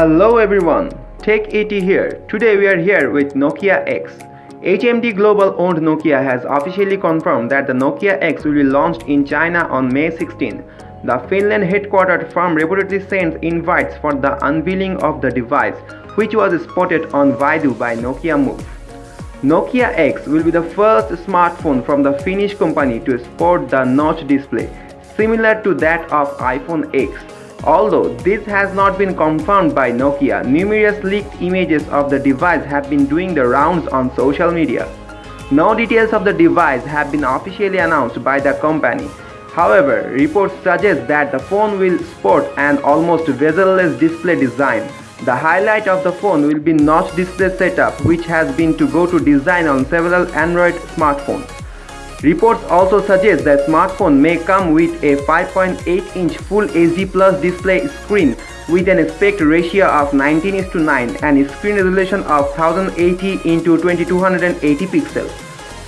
Hello everyone, Tech 80 here. Today we are here with Nokia X. HMD Global owned Nokia has officially confirmed that the Nokia X will be launched in China on May 16. The Finland headquartered firm reportedly sends invites for the unveiling of the device, which was spotted on Baidu by Nokiamob. Nokia X will be the first smartphone from the Finnish company to sport the notch display, similar to that of iPhone X. Although this has not been confirmed by Nokia, numerous leaked images of the device have been doing the rounds on social media. No details of the device have been officially announced by the company. However, reports suggest that the phone will sport an almost bezel-less display design. The highlight of the phone will be notch display setup which has been to go to design on several Android smartphones. Reports also suggest that smartphone may come with a 5.8-inch Full HD Plus display screen with an aspect ratio of 19 to 9 and screen resolution of 1080 into 2280 pixels.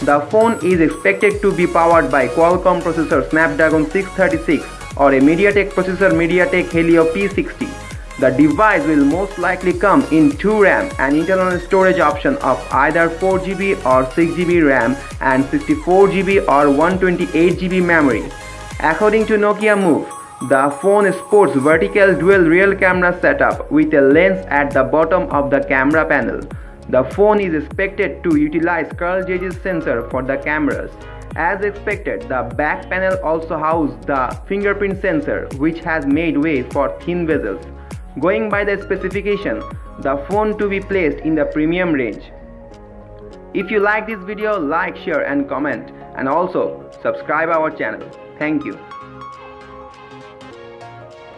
The phone is expected to be powered by Qualcomm processor Snapdragon 636 or a MediaTek processor MediaTek Helio P60. The device will most likely come in 2 RAM and internal storage option of either 4GB or 6GB RAM and 64GB or 128GB memory. According to Nokiamob, the phone sports vertical dual rear camera setup with a lens at the bottom of the camera panel. The phone is expected to utilize Carl Zeiss sensor for the cameras. As expected, the back panel also houses the fingerprint sensor which has made way for thin bezels. Going by the specification, the phone to be placed in the premium range. If you like this video, like, share and comment and also subscribe our channel. Thank you.